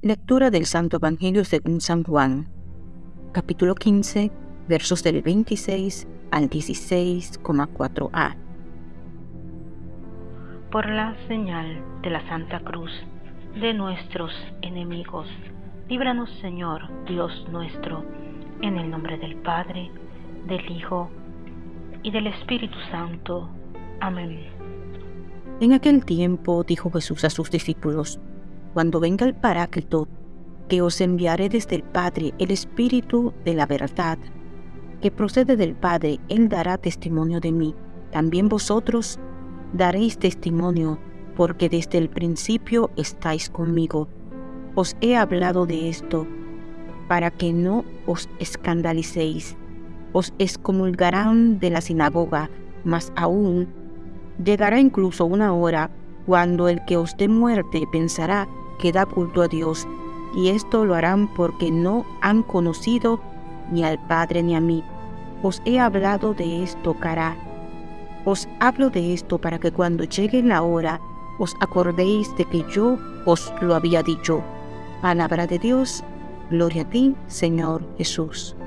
Lectura del Santo Evangelio según San Juan, capítulo 15, versos del 26 al 16,4a. Por la señal de la Santa Cruz de nuestros enemigos, líbranos Señor Dios nuestro, en el nombre del Padre, del Hijo y del Espíritu Santo. Amén. En aquel tiempo dijo Jesús a sus discípulos, cuando venga el Paráclito, que os enviaré desde el Padre el Espíritu de la verdad, que procede del Padre, Él dará testimonio de mí. También vosotros daréis testimonio, porque desde el principio estáis conmigo. Os he hablado de esto, para que no os escandalicéis. Os excomulgarán de la sinagoga, mas aún llegará incluso una hora cuando el que os dé muerte pensará que da culto a Dios, y esto lo harán porque no han conocido ni al Padre ni a mí. Os he hablado de esto, cara. Os hablo de esto para que cuando llegue la hora os acordéis de que yo os lo había dicho. Palabra de Dios, gloria a ti, Señor Jesús.